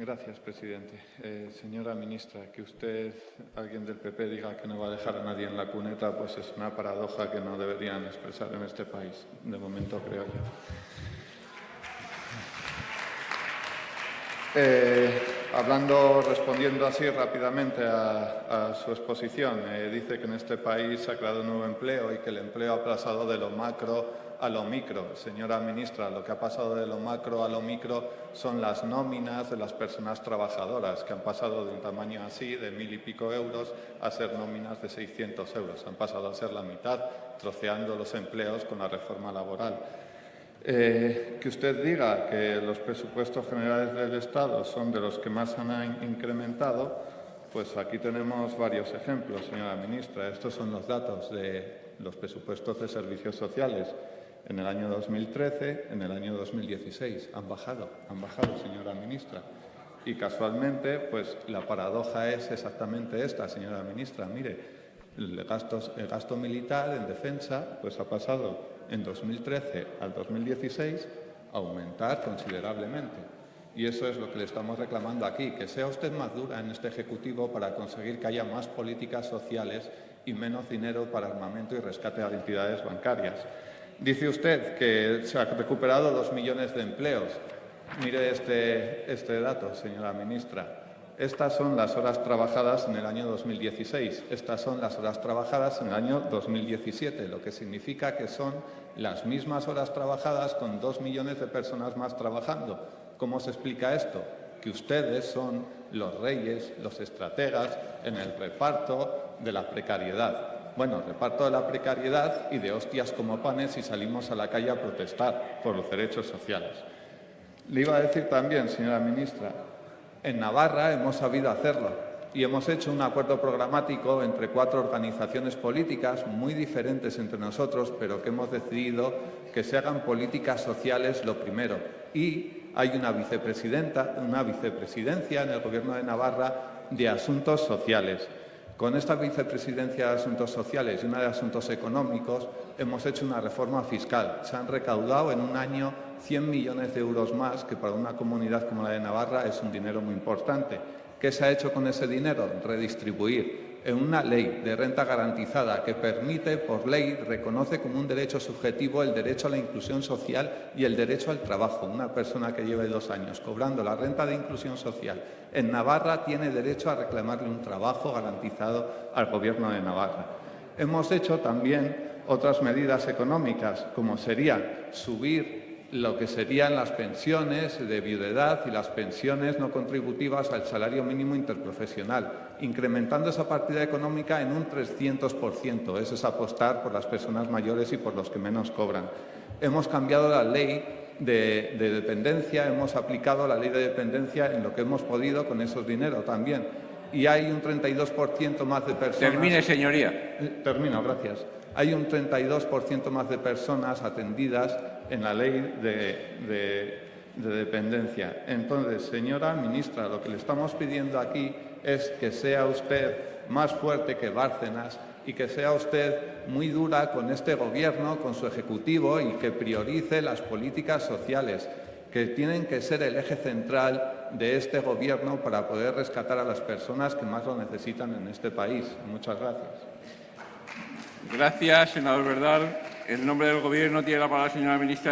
Gracias, presidente. Eh, señora ministra, que usted, alguien del PP, diga que no va a dejar a nadie en la cuneta, pues es una paradoja que no deberían expresar en este país, de momento creo yo. Eh, hablando, respondiendo así rápidamente a, su exposición, eh, dice que en este país se ha creado un nuevo empleo y que el empleo ha pasado de lo macro a lo micro. Señora ministra, lo que ha pasado de lo macro a lo micro son las nóminas de las personas trabajadoras, que han pasado de un tamaño así, de mil y pico euros, a ser nóminas de 600 euros. Han pasado a ser la mitad, troceando los empleos con la reforma laboral. Eh, que usted diga que los presupuestos generales del Estado son de los que más han incrementado, pues aquí tenemos varios ejemplos, señora ministra. Estos son los datos de los presupuestos de servicios sociales en el año 2013, en el año 2016. Han bajado, han bajado, señora ministra. Y casualmente, pues la paradoja es exactamente esta, señora ministra. Mire, el gasto, militar en defensa pues ha pasado en 2013 al 2016 aumentar considerablemente. Y eso es lo que le estamos reclamando aquí, que sea usted más dura en este Ejecutivo para conseguir que haya más políticas sociales y menos dinero para armamento y rescate a entidades bancarias. Dice usted que se han recuperado dos millones de empleos. Mire este, este dato, señora ministra. Estas son las horas trabajadas en el año 2016. Estas son las horas trabajadas en el año 2017, lo que significa que son las mismas horas trabajadas con dos millones de personas más trabajando. ¿Cómo se explica esto? Que ustedes son los reyes, los estrategas en el reparto de la precariedad. Bueno, reparto de la precariedad y de hostias como panes si salimos a la calle a protestar por los derechos sociales. Le iba a decir también, señora ministra, en Navarra hemos sabido hacerlo y hemos hecho un acuerdo programático entre cuatro organizaciones políticas muy diferentes entre nosotros, pero que hemos decidido que se hagan políticas sociales lo primero. Y hay una vicepresidenta, una vicepresidencia en el Gobierno de Navarra de Asuntos Sociales. Con esta vicepresidencia de Asuntos Sociales y una de Asuntos Económicos hemos hecho una reforma fiscal. Se han recaudado en un año 100 millones de euros más, que para una comunidad como la de Navarra es un dinero muy importante. ¿Qué se ha hecho con ese dinero? Redistribuir en una ley de renta garantizada que permite, por ley, reconoce como un derecho subjetivo el derecho a la inclusión social y el derecho al trabajo. Una persona que lleve dos años cobrando la renta de inclusión social en Navarra tiene derecho a reclamarle un trabajo garantizado al Gobierno de Navarra. Hemos hecho también otras medidas económicas, como sería subir lo que serían las pensiones de viudedad y las pensiones no contributivas al salario mínimo interprofesional, incrementando esa partida económica en un 300%. Eso es apostar por las personas mayores y por los que menos cobran. Hemos cambiado la ley de, de dependencia, hemos aplicado la ley de dependencia en lo que hemos podido con esos dineros también. Y hay un 32% más de personas... Termine, señoría. Eh, termino, gracias hay un 32% más de personas atendidas en la ley de, dependencia. Entonces, señora ministra, lo que le estamos pidiendo aquí es que sea usted más fuerte que Bárcenas y que sea usted muy dura con este Gobierno, con su Ejecutivo y que priorice las políticas sociales que tienen que ser el eje central de este Gobierno para poder rescatar a las personas que más lo necesitan en este país. Muchas gracias. Gracias, senador Verdal. En nombre del Gobierno tiene la palabra la señora ministra.